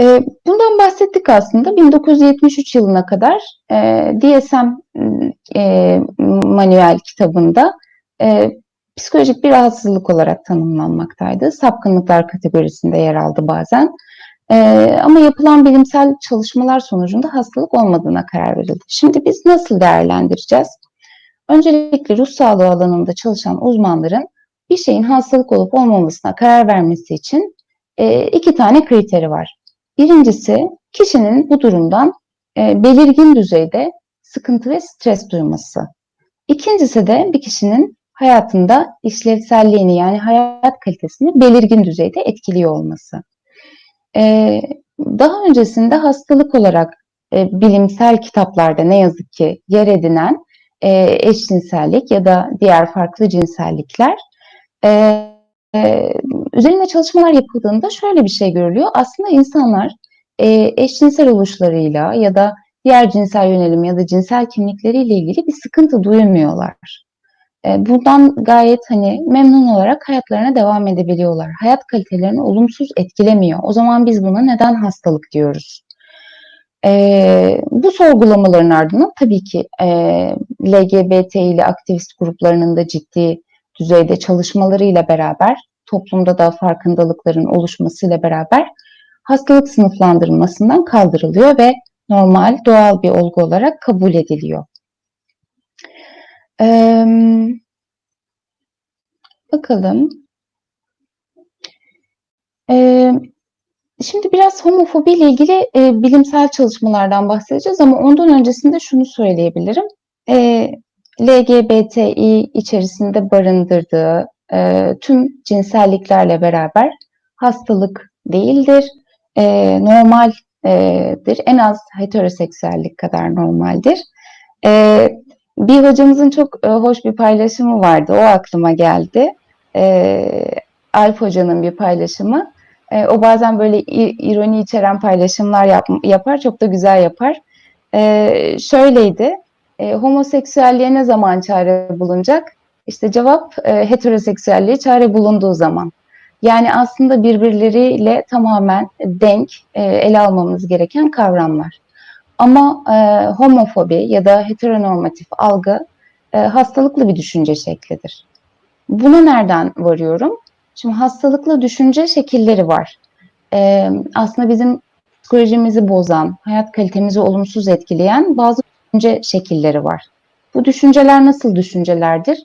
Eee, bundan bahsettik aslında. 1973 yılına kadar, eee, DSM, eee, manuel kitabında, eee, psikolojik bir rahatsızlık olarak tanımlanmaktaydı. Sapkınlıklar kategorisinde yer aldı bazen. Eee, ama yapılan bilimsel çalışmalar sonucunda hastalık olmadığına karar verildi. Şimdi biz nasıl değerlendireceğiz? Öncelikle ruh sağlığı alanında çalışan uzmanların bir şeyin hastalık olup olmamasına karar vermesi için, eee, 2 tane kriteri var. Birincisi, kişinin bu durumdan, eee, belirgin düzeyde sıkıntı ve stres duyması. İkincisi de bir kişinin hayatında işlevselliğini, yani hayat kalitesini belirgin düzeyde etkiliyor olması. Eee, daha öncesinde hastalık olarak, eee, bilimsel kitaplarda ne yazık ki yer edinen, eee, eşcinsellik ya da diğer farklı cinsellikler, eee, üzerinde çalışmalar yapıldığında şöyle bir şey görülüyor. Aslında insanlar, eee, eşcinsel oluşlarıyla ya da diğer cinsel yönelim ya da cinsel kimlikleriyle ilgili bir sıkıntı duymuyorlar. Eee, bundan gayet, hani, memnun olarak hayatlarına devam edebiliyorlar. Hayat kalitelerini olumsuz etkilemiyor. O zaman biz buna neden hastalık diyoruz? Eee, bu sorgulamaların ardından tabii ki, eee, LGBTİ'li aktivist gruplarının da ciddi düzeyde çalışmalarıyla beraber, toplumda da farkındalıkların oluşmasıyla beraber hastalık sınıflandırılmasından kaldırılıyor ve normal, doğal bir olgu olarak kabul ediliyor. Emm bakalım. Eee, şimdi biraz homofobiyle ilgili, eee, bilimsel çalışmalardan bahsedeceğiz ama ondan öncesinde şunu söyleyebilirim. Eee, LGBTİ içerisinde barındırdığı, eee, tüm cinselliklerle beraber hastalık değildir, eee, normal eee, dir. En az heteroseksüellik kadar normaldir. Eee, bir hocamızın çok, eee, hoş bir paylaşımı vardı. O aklıma geldi. Eee, Alp Hoca'nın bir paylaşımı. Eee, o bazen böyle ironi içeren paylaşımlar yap yapar, çok da güzel yapar. Eee, şöyleydi: Eee, "Homoseksüelliğe ne zaman çare bulunacak?" İşte cevap, eee, "Heteroseksüelliğe çare bulunduğu zaman." Yani aslında birbirleriyle tamamen denk, eee, ele almamız gereken kavramlar. Ama, eee, homofobi ya da heteronormatif algı, eee, hastalıklı bir düşünce şeklidir. Buna nereden varıyorum? Şimdi hastalıklı düşünce şekilleri var. Emm, aslında bizim psikolojimizi bozan, hayat kalitemizi olumsuz etkileyen bazı düşünce şekilleri var. Bu düşünceler nasıl düşüncelerdir?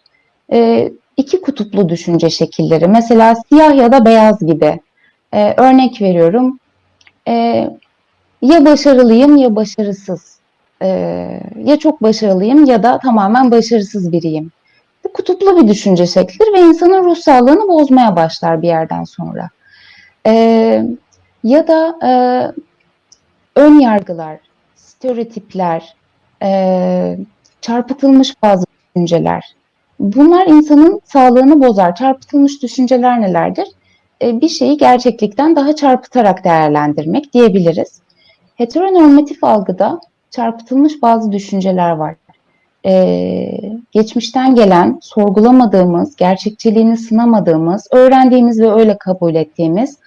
Eee, 2 kutuplu düşünce şekilleri. Mesela siyah ya da beyaz gibi. Eee, örnek veriyorum, eee, ya başarılıyım ya başarısız. Eee, ya çok başarılıyım ya da tamamen başarısız biriyim. Bu kutuplu bir düşünce şeklidir ve insanın ruh sağlığını bozmaya başlar bir yerden sonra. Eee, ya da, eee, ön yargılar, stereotipler, eee, çarpıtılmış bazı düşünceler. Bunlar insanın sağlığını bozar. Çarpıtılmış düşünceler nelerdir? Eee, bir şeyi gerçeklikten daha çarpıtarak değerlendirmek diyebiliriz. Heteronormatif algıda çarpıtılmış bazı düşünceler var. Eee, geçmişten gelen, sorgulamadığımız, gerçekçiliğini sınamadığımız, öğrendiğimiz ve öyle kabul ettiğimiz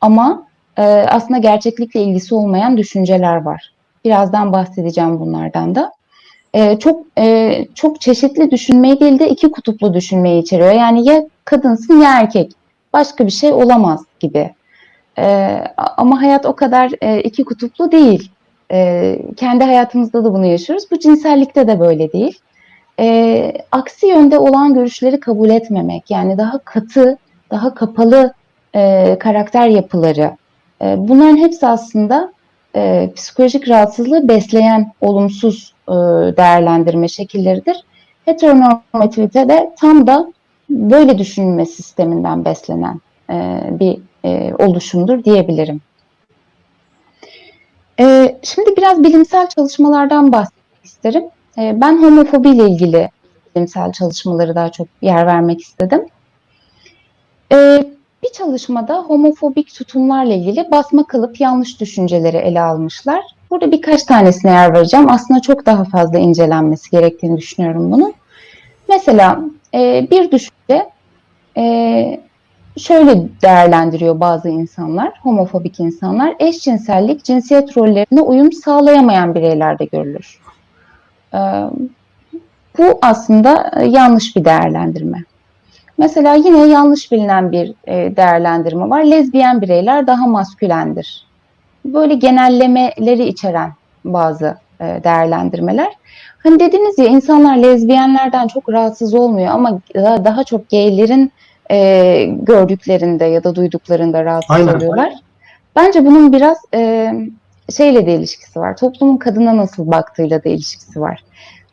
ama, eee, aslında gerçeklikle ilgisi olmayan düşünceler var. Birazdan bahsedeceğim bunlardan da. Eee, çok, eee, çok çeşitli düşünmeyi değil de 2 kutuplu düşünmeyi içeriyor. Yani ya kadınsın ya erkek. Başka bir şey olamaz gibi. A ama hayat o kadar, eee, 2 kutuplu değil. Eee, kendi hayatımızda da bunu yaşıyoruz. Bu cinsellikte de böyle değil. Eee, aksi yönde olan görüşleri kabul etmemek, yani daha katı, daha kapalı, eee, karakter yapıları, eee, bunların hepsi aslında, eee, psikolojik rahatsızlığı besleyen olumsuz, ııı, değerlendirme şekilleridir. Heteronormativite de tam da böyle düşünme sisteminden beslenen, eee, bir, eee, oluşumdur diyebilirim. Şimdi biraz bilimsel çalışmalardan bahsetmek isterim. Ben homofobiyle ilgili bilimsel çalışmalara daha çok yer vermek istedim. Bir çalışmada homofobik tutumlarla ilgili basma kalıp yanlış düşünceleri ele almışlar. Burada birkaç tanesine yer vereceğim. Aslında çok daha fazla incelenmesi gerektiğini düşünüyorum bunun. Mesela, eee, bir düşünce, eee, şöyle değerlendiriyor bazı insanlar, homofobik insanlar. Eşcinsellik cinsiyet rollerine uyum sağlayamayan bireylerde görülür. Ee, bu aslında e, yanlış bir değerlendirme. Mesela yine yanlış bilinen bir e, değerlendirme var. Lezbiyen bireyler daha maskülendir. Böyle genellemeleri içeren bazı e, değerlendirmeler. Hani dediniz ya insanlar lezbiyenlerden çok rahatsız olmuyor ama daha, daha çok gaylerin e, gördüklerinde ya da duyduklarında rahatsız Aynen. oluyorlar. Bence bunun biraz e, şeyle de ilişkisi var. Toplumun kadına nasıl baktığıyla da ilişkisi var.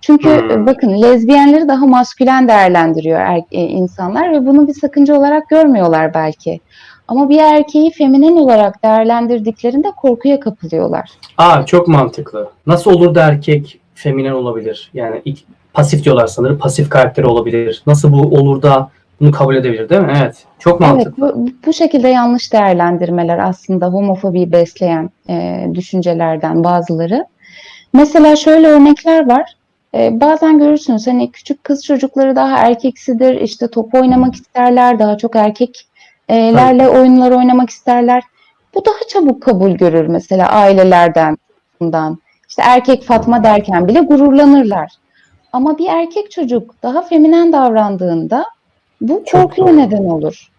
Çünkü Hmm. bakın lezbiyenleri daha maskülen değerlendiriyor er, e, insanlar ve bunu bir sakınca olarak görmüyorlar belki. Ama bir erkeği feminen olarak değerlendirdiklerinde korkuya kapılıyorlar. Aa çok mantıklı. Nasıl olur da erkek feminen olabilir? Yani ilk, pasif diyorlar sanırım. Pasif karakteri olabilir. Nasıl bu olur da bunu kabul edebilir değil mi? Evet. Çok Evet, mantıklı. bu, bu şekilde yanlış değerlendirmeler aslında homofobiyi besleyen e, düşüncelerden bazıları. Mesela şöyle örnekler var. E, bazen görürsünüz hani küçük kız çocukları daha erkeksidir, işte top oynamak isterler, daha çok erkeklerle oyunlar oynamak isterler. Bu daha çabuk kabul görür mesela ailelerden. bundan. İşte erkek Fatma derken bile gururlanırlar. Ama bir erkek çocuk daha feminen davrandığında bu korkuya neden olur.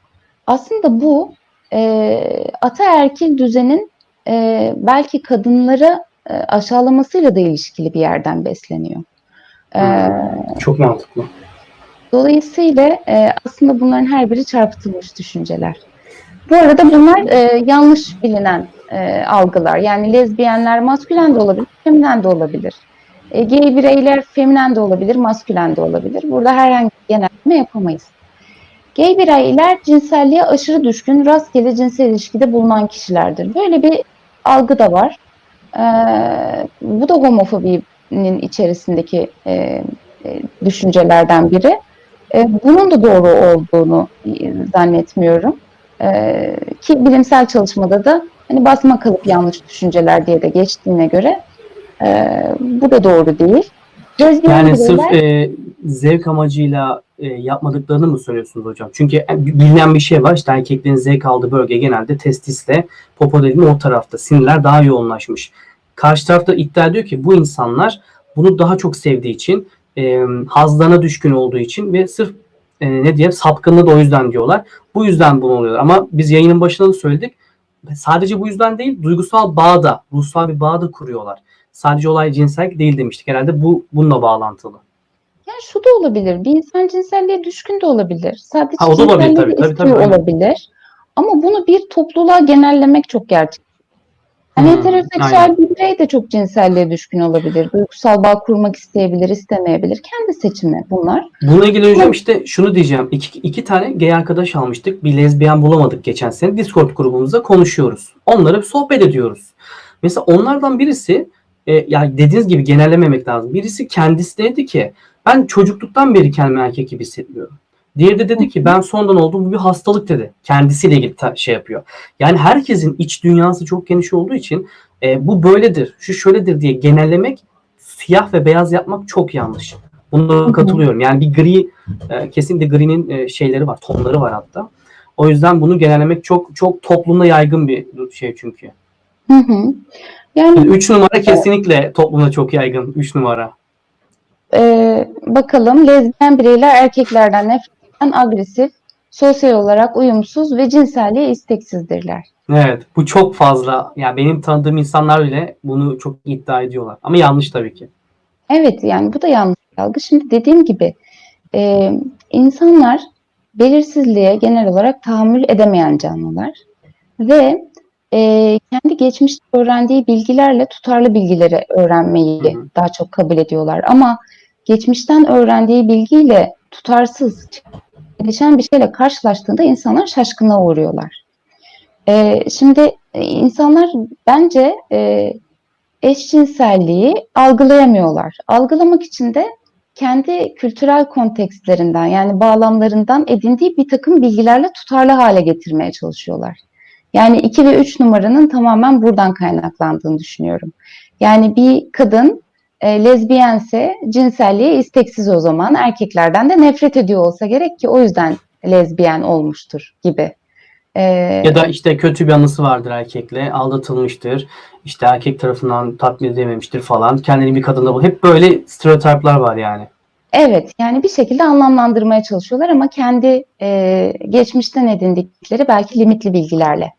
Aslında bu e, ataerkil düzenin e, belki kadınları e, aşağılamasıyla da ilişkili bir yerden besleniyor. E, Hmm. Çok mantıklı. Dolayısıyla e, aslında bunların her biri çarpıtılmış düşünceler. Bu arada bunlar e, yanlış bilinen e, algılar. Yani lezbiyenler maskülen de olabilir, feminen de olabilir. E, gay bireyler feminen de olabilir, maskülen de olabilir. Burada herhangi bir genelleme yapamayız. Gay bireyler cinselliğe aşırı düşkün, rastgele cinsel ilişkide bulunan kişilerdir. Böyle bir algı da var. Ee, bu da homofobinin içerisindeki e, e, düşüncelerden biri. E, bunun da doğru olduğunu e, zannetmiyorum. E, ki bilimsel çalışmada da hani basma kalıp yanlış düşünceler diye de geçtiğine göre e, bu da doğru değil. Lezbiyen Yani bireyler- sırf e, zevk amacıyla e, yapmadıklarını mı söylüyorsunuz hocam? Çünkü bilinen bir şey var. İşte erkeklerin zevk aldığı bölge genelde testisle popo dediğim o tarafta. Sinirler daha yoğunlaşmış. Karşı tarafta iddia ediyor ki bu insanlar bunu daha çok sevdiği için, e, hazlarına düşkün olduğu için ve sırf e, ne diye sapkınlığı da o yüzden diyorlar. Bu yüzden bunu oluyor. Ama biz yayının başında da söyledik. Sadece bu yüzden değil, duygusal bağ da, ruhsal bir bağ da kuruyorlar. Sadece olay cinsellik değil demiştik. Herhalde bu bununla bağlantılı. Yani şu da olabilir. Bir insan cinselliğe düşkün de olabilir. Sadece Ha, o da olabilir tabii, tabii, tabii, olabilir. Ama bunu bir topluluğa genellemek çok gerçek. Yani Hmm, heteroseksüel aynen. bir birey de çok cinselliğe düşkün olabilir. Duygusal bağ kurmak isteyebilir, istemeyebilir. Kendi seçimi bunlar. Bununla ilgili hocam işte şunu diyeceğim. İki, iki tane gay arkadaş almıştık. Bir lezbiyen bulamadık geçen sene. Discord grubumuzda konuşuyoruz. Onlara bir sohbet ediyoruz. Mesela onlardan birisi e, yani dediğiniz gibi genellememek lazım. Birisi kendisi dedi ki ben çocukluktan beri kendimi erkek gibi hissetmiyorum. Diğeri de dedi ki ben sonradan oldum bu bir hastalık dedi. Kendisiyle ilgili şey yapıyor. Yani herkesin iç dünyası çok geniş olduğu için e, bu böyledir, şu şöyledir diye genellemek siyah ve beyaz yapmak çok yanlış. Buna katılıyorum. Yani bir gri e, kesinlikle gri'nin e, şeyleri var, tonları var hatta. O yüzden bunu genellemek çok çok toplumda yaygın bir şey çünkü. Hı hı. Yani 3 numara kesinlikle toplumda çok yaygın. 3 numara. e, bakalım lezbiyen bireyler erkeklerden nefret agresif, sosyal olarak uyumsuz ve cinselliğe isteksizdirler. Evet, bu çok fazla. Yani benim tanıdığım insanlar bile bunu çok iddia ediyorlar. Ama yanlış tabii ki. Evet yani bu da yanlış algı. Şimdi dediğim gibi e, insanlar belirsizliğe genel olarak tahammül edemeyen canlılar ve e, kendi geçmişte öğrendiği bilgilerle tutarlı bilgileri öğrenmeyi Hı hı. daha çok kabul ediyorlar. Ama geçmişten öğrendiği bilgiyle tutarsız, gelişen bir şeyle karşılaştığında insanlar şaşkına uğruyorlar. E, şimdi insanlar bence e, eşcinselliği algılayamıyorlar. Algılamak için de kendi kültürel kontekstlerinden yani bağlamlarından edindiği bir takım bilgilerle tutarlı hale getirmeye çalışıyorlar. Yani 2 ve 3 numaranın tamamen buradan kaynaklandığını düşünüyorum. Yani bir kadın e, lezbiyense cinselliğe isteksiz o zaman erkeklerden de nefret ediyor olsa gerek ki o yüzden lezbiyen olmuştur gibi. E, Ya da işte kötü bir anısı vardır erkekle, aldatılmıştır, işte erkek tarafından tatmin edememiştir falan. Kendini bir kadında bul. Hep böyle stereotipler var yani. Evet, yani bir şekilde anlamlandırmaya çalışıyorlar ama kendi e, geçmişten edindikleri belki limitli bilgilerle